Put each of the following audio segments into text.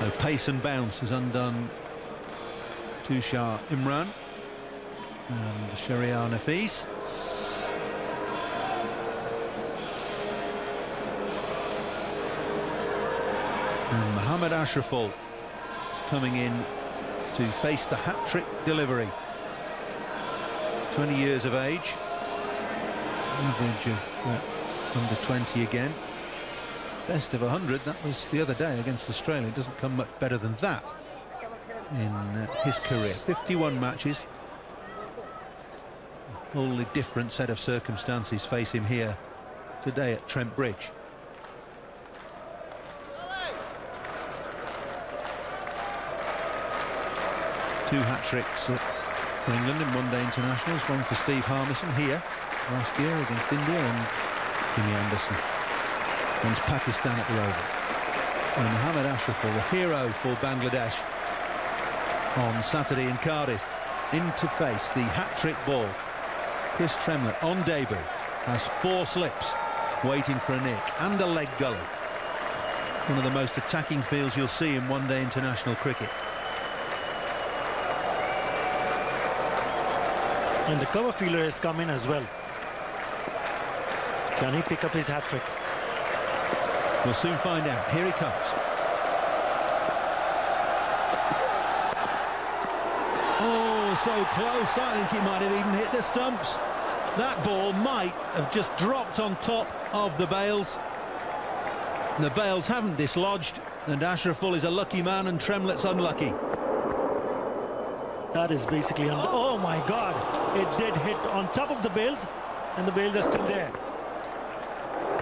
So pace and bounce has undone Tushar Imran and Shahriar Nafees. And Mohamed Ashraful is coming in to face the hat-trick delivery. 20 years of age. Average of uh, under 20 again. Best of 100, that was the other day against Australia. It doesn't come much better than that in uh, his career. 51 matches. A wholly different set of circumstances face him here today at Trent Bridge. Two hat-tricks for England in one-day internationals, one for Steve Harmison here last year against India and Jimmy Anderson against Pakistan at the Oval. And Mohamed Ashraful, the hero for Bangladesh on Saturday in Cardiff, in to face the hat-trick ball. Chris Tremlett on debut has four slips waiting for a nick and a leg gully. One of the most attacking fields you'll see in one-day international cricket. And the cover fielder has come in as well. Can he pick up his hat-trick? We'll soon find out. Here he comes. Oh, so close. I think he might have even hit the stumps. That ball might have just dropped on top of the bails. The bails haven't dislodged, and Ashraful is a lucky man and Tremlett's unlucky. That is basically... Oh. oh, my God! It did hit on top of the bails, and the bails are still there.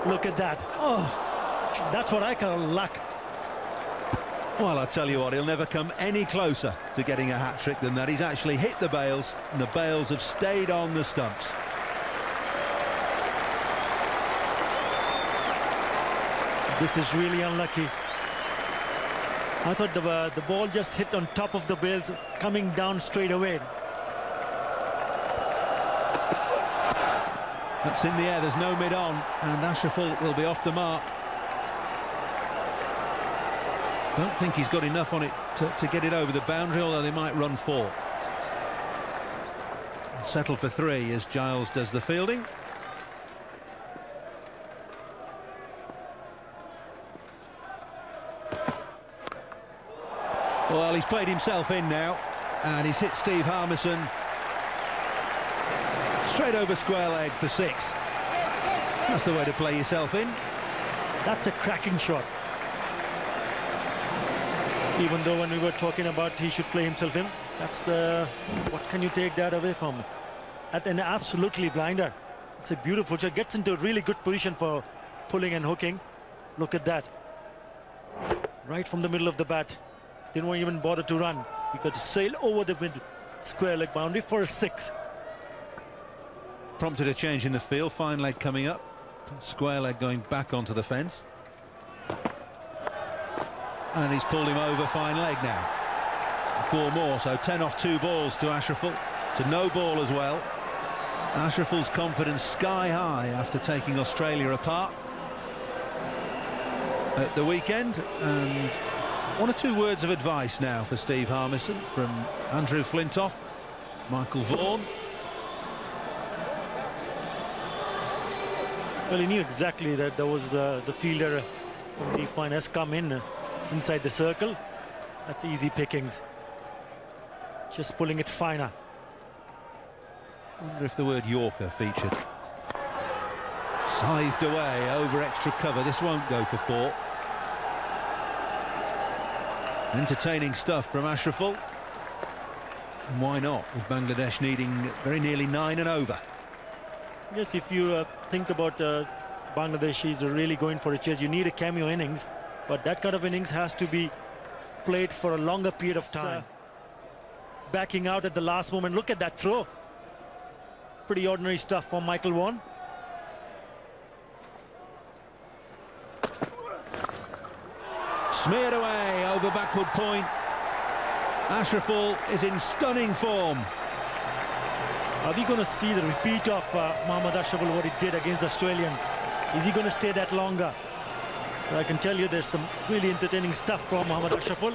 Look at that. Oh, that's what I call luck. Well, I tell you what, he'll never come any closer to getting a hat-trick than that. He's actually hit the bails, and the bails have stayed on the stumps. This is really unlucky. I thought the, uh, the ball just hit on top of the bails, coming down straight away. That's in the air, there's no mid-on, and Ashraful will be off the mark. Don't think he's got enough on it to, to get it over the boundary, although they might run four. Settle for three as Giles does the fielding. Well, he's played himself in now, and he's hit Steve Harmison straight over square leg for six. That's the way to play yourself in. That's a cracking shot. Even though when we were talking about he should play himself in, that's the... What can you take that away from? At an absolutely blinder. It's a beautiful shot. Gets into a really good position for pulling and hooking. Look at that. Right from the middle of the bat. Didn't even bother to run. He got to sail over the mid square leg boundary for a six. Prompted a change in the field. Fine leg coming up. Square leg going back onto the fence. And he's pulled him over fine leg now. Four more, so 10 off two balls to Ashraful. To no ball as well. Ashraful's confidence sky high after taking Australia apart at the weekend. And one or two words of advice now for Steve Harmison from Andrew Flintoff, Michael Vaughan. Well, he knew exactly that there was uh, the fielder from the fine has come in inside the circle. That's easy pickings. Just pulling it finer. wonder if the word Yorker featured. Scythed away over extra cover. This won't go for four. Entertaining stuff from Ashraful. And why not, with Bangladesh needing very nearly nine and over. Yes, if you uh, think about uh, Bangladesh is really going for a chase, you need a cameo innings, but that kind of innings has to be played for a longer period of time. Backing out at the last moment. Look at that throw. Pretty ordinary stuff from Michael Vaughan. Smeared away over backward point. Ashraful is in stunning form. Are we going to see the repeat of uh, Mohammad Ashraful, what he did against the Australians? Is he going to stay that longer? I can tell you there's some really entertaining stuff from Mohammad Ashraful,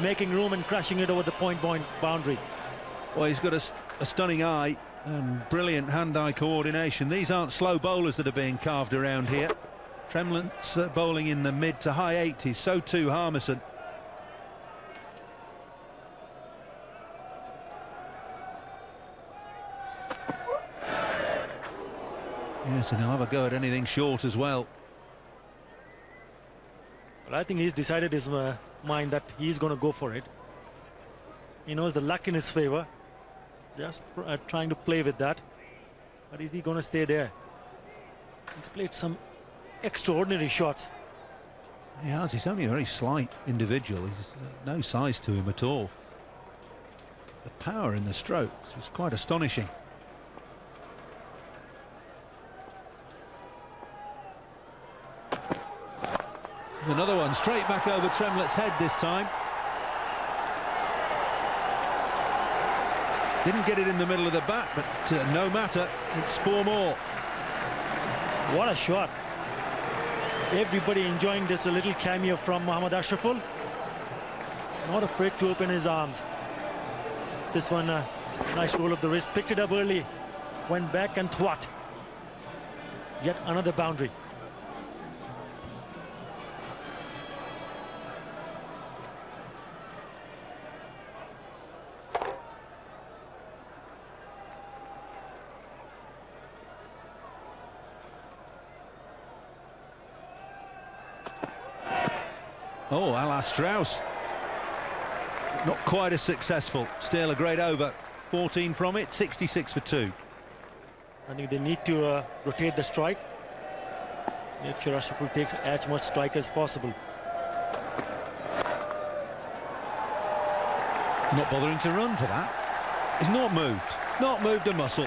making room and crashing it over the point-point boundary. Well, he's got a, a stunning eye and brilliant hand-eye coordination. These aren't slow bowlers that are being carved around here. Tremlett's uh, bowling in the mid to high 80s, so too Harmison. Yes, and he'll have a go at anything short as well. Well, I think he's decided his uh, mind that he's going to go for it. He knows the luck in his favor. Just uh, trying to play with that. But is he going to stay there? He's played some extraordinary shots. He has. He's only a very slight individual. He's uh, no size to him at all. The power in the strokes is quite astonishing. Another one straight back over Tremlett's head this time. Didn't get it in the middle of the bat, but uh, no matter, it's four more. What a shot. Everybody enjoying this a little cameo from Mohammad Ashraful. Not afraid to open his arms. This one, uh, nice roll of the wrist, picked it up early, went back and thwat. Yet another boundary. Oh, Alain Strauss. Not quite as successful. Still a great over. 14 from it, 66 for two. I think they need to uh, rotate the strike. Make sure Ashraful takes as much strike as possible. Not bothering to run for that. He's not moved. Not moved a muscle.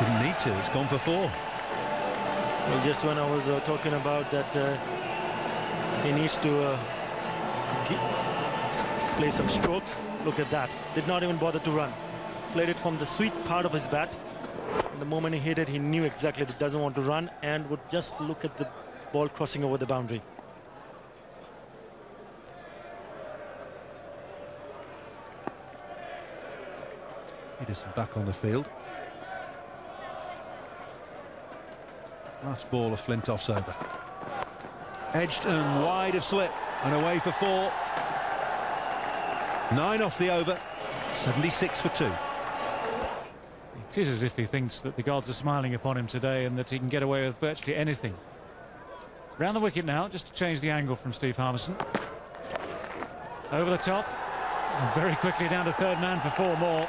Didn't need to. It's gone for four. Well, just when I was uh, talking about that uh, he needs to uh, play some strokes, look at that. Did not even bother to run. Played it from the sweet part of his bat. And the moment he hit it, he knew exactly that he doesn't want to run and would just look at the ball crossing over the boundary. Pietersen back on the field. Last ball of Flintoff's over. Edged and wide of slip and away for four. Nine off the over, 76 for two. It is as if he thinks that the gods are smiling upon him today and that he can get away with virtually anything. Round the wicket now, just to change the angle from Steve Harmison. Over the top, and very quickly down to third man for four more.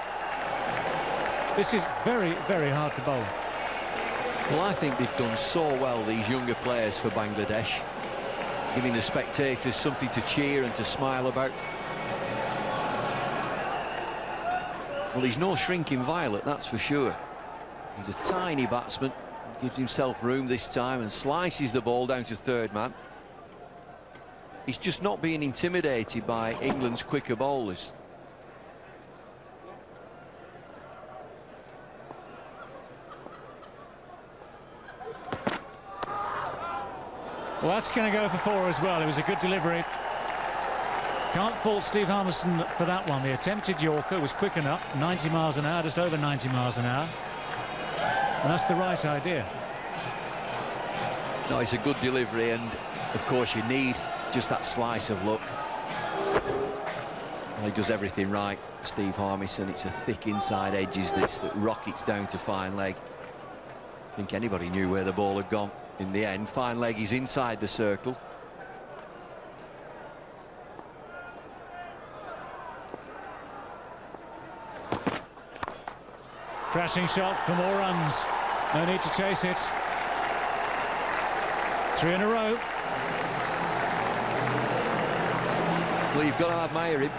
This is very, very hard to bowl. Well, I think they've done so well, these younger players for Bangladesh, giving the spectators something to cheer and to smile about. Well, he's no shrinking violet, that's for sure. He's a tiny batsman, gives himself room this time and slices the ball down to third man. He's just not being intimidated by England's quicker bowlers. Well, that's going to go for four as well. It was a good delivery. Can't fault Steve Harmison for that one. The attempted Yorker was quick enough, 90 miles an hour, just over 90 miles an hour. And that's the right idea. No, it's a good delivery, and of course you need just that slice of luck. Well, he does everything right, Steve Harmison. It's a thick inside edges this that rockets down to fine leg. I think anybody knew where the ball had gone in the end. Fine leg is inside the circle. Crashing shot for more runs. No need to chase it. Three in a row. Well, you've got to admire him.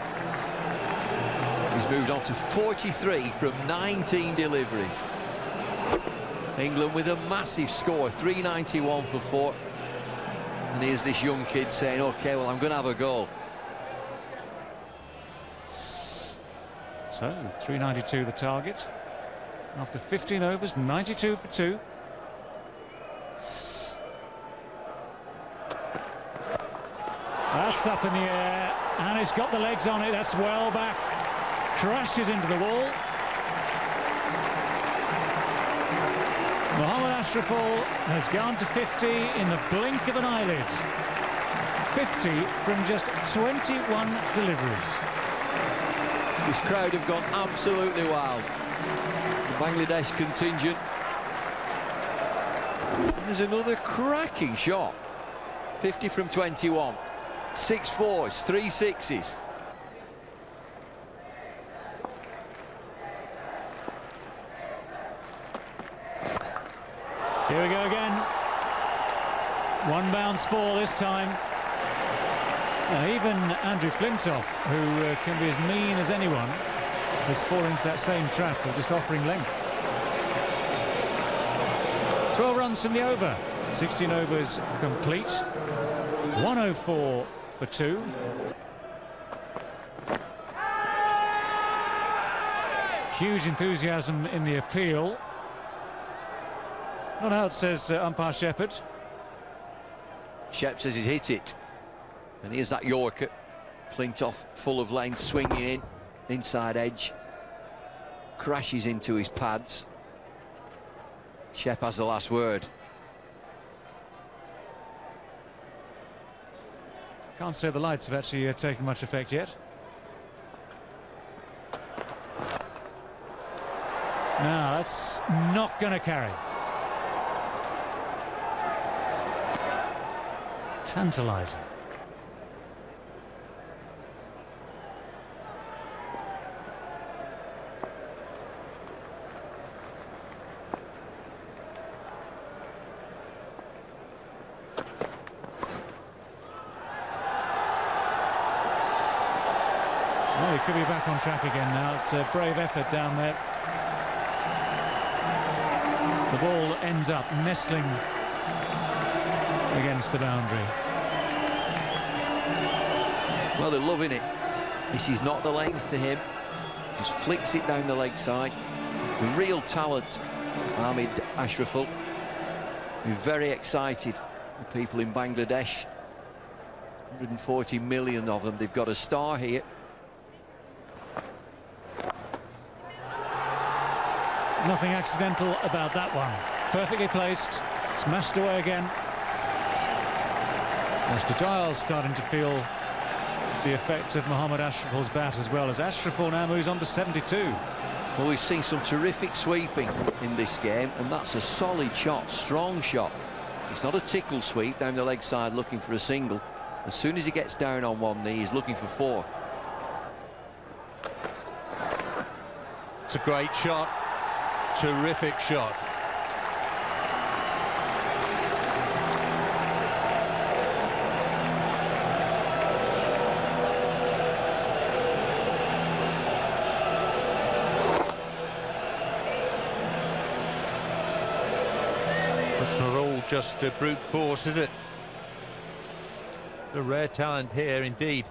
He's moved on to 43 from 19 deliveries. England with a massive score, 391 for four. And here's this young kid saying, OK, well, I'm going to have a go. So, 392 the target. After 15 overs, 92 for two. That's up in the air, and he's got the legs on it. That's well back. Crashes into the wall. Ashraful has gone to 50 in the blink of an eyelid. 50 from just 21 deliveries. This crowd have gone absolutely wild. The Bangladesh contingent. There's another cracking shot. 50 from 21. Six fours, three sixes. Here we go again. One bounce four this time. Even Andrew Flintoff, who uh, can be as mean as anyone, has fallen into that same trap of just offering length. 12 runs from the over. 16 overs complete. 104 for two. Huge enthusiasm in the appeal. Not out, says uh, umpire Shepherd. Shep says he's hit it. And here's that Yorker. Flintoff full of length, swinging in. Inside edge. Crashes into his pads. Shep has the last word. Can't say the lights have actually uh, taken much effect yet. No, that's not going to carry. Tantalising. Well, he could be back on track again now. It's a brave effort down there. The ball ends up nestling against the boundary. Well, they're loving it. This is not the length to him. Just flicks it down the leg side. The real talent, Ahmed Ashraful. We're very excited. The people in Bangladesh, 140 million of them. They've got a star here. Nothing accidental about that one. Perfectly placed, smashed away again. Mr. Giles starting to feel the effect of Mohamed Ashraful's bat as well as Ashraful now moves on to 72. Well, we've seen some terrific sweeping in this game, and that's a solid shot, strong shot. It's not a tickle sweep down the leg side looking for a single. As soon as he gets down on one knee, he's looking for four. It's a great shot. Terrific shot. Just a brute force, is it? A rare talent here indeed.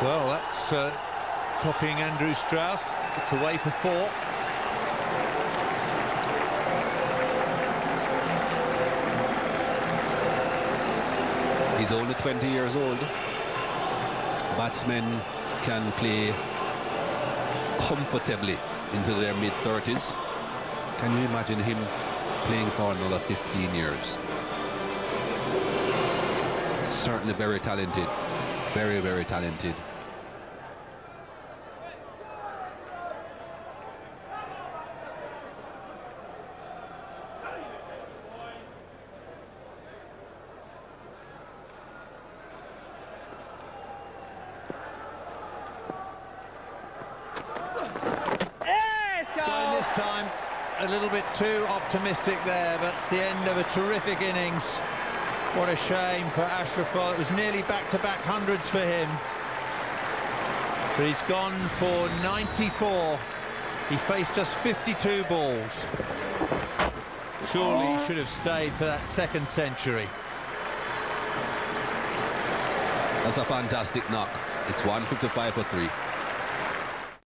Well, that's uh, copying Andrew Strauss. It's away for four. He's only 20 years old. Batsmen can play comfortably into their mid-30s. Can you imagine him playing for another 15 years? Certainly very talented. Very, very talented. Going this time a little bit too optimistic there, but it's the end of a terrific innings. What a shame for Ashraful. It was nearly back-to-back hundreds for him. But he's gone for 94. He faced just 52 balls. Surely he should have stayed for that second century. That's a fantastic knock. It's 155 for three.